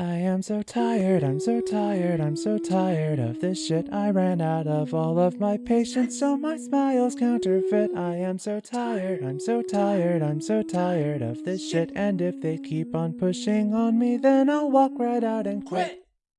I am so tired, I'm so tired, I'm so tired of this shit. I ran out of all of my patience, so my smile's counterfeit. I am so tired, I'm so tired, I'm so tired of this shit. And if they keep on pushing on me, then I'll walk right out and quit.